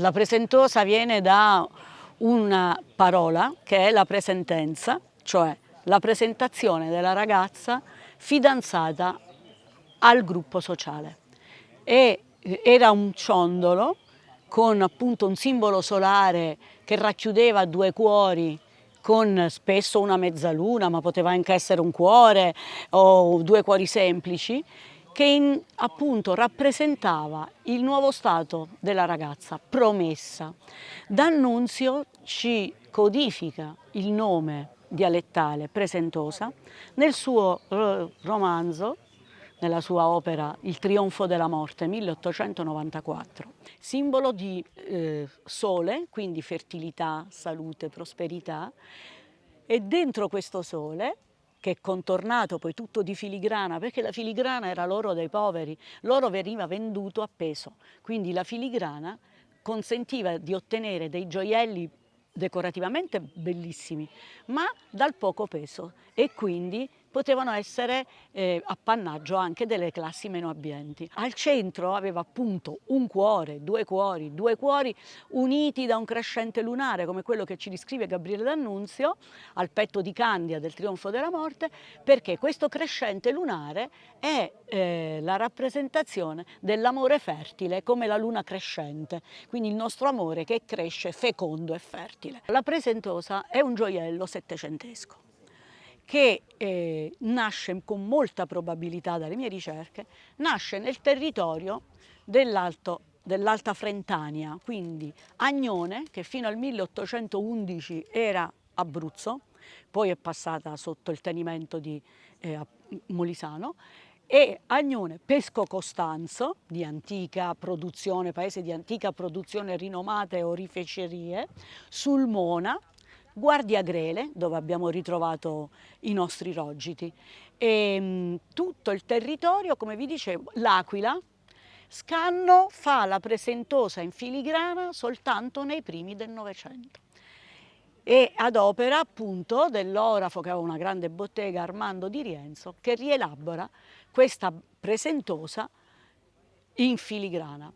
La presentosa viene da una parola che è la presentenza, cioè la presentazione della ragazza fidanzata al gruppo sociale. E eh, era un ciondolo con appunto un simbolo solare che racchiudeva due cuori con spesso una mezzaluna, ma poteva anche essere un cuore o due cuori semplici, che in, appunto rappresentava il nuovo stato della ragazza, promessa. D'Annunzio ci codifica il nome dialettale presentosa nel suo eh, romanzo nella sua opera Il trionfo della morte, 1894. Simbolo di eh, sole, quindi fertilità, salute, prosperità, e dentro questo sole che è contornato poi tutto di filigrana, perché la filigrana era l'oro dei poveri, l'oro veniva venduto a peso, quindi la filigrana consentiva di ottenere dei gioielli decorativamente bellissimi, ma dal poco peso. E quindi potevano essere eh, appannaggio anche delle classi meno abbienti. Al centro aveva appunto un cuore, due cuori, due cuori uniti da un crescente lunare come quello che ci descrive Gabriele D'Annunzio al petto di Candia del trionfo della morte perché questo crescente lunare è eh, la rappresentazione dell'amore fertile come la luna crescente, quindi il nostro amore che cresce fecondo e fertile. La presentosa è un gioiello settecentesco che eh, nasce con molta probabilità dalle mie ricerche, nasce nel territorio dell'Alta dell Frentania, quindi Agnone, che fino al 1811 era Abruzzo, poi è passata sotto il tenimento di eh, Molisano, e Agnone Pesco Costanzo, di antica produzione, paese di antica produzione rinomate orifecerie, Sulmona, Guardia Grele, dove abbiamo ritrovato i nostri rogiti, e mh, mm, tutto il territorio, come vi dicevo, l'Aquila, Scanno fa la presentosa in filigrana soltanto nei primi del Novecento. E ad opera appunto dell'orafo che aveva una grande bottega Armando di Rienzo che rielabora questa presentosa in filigrana.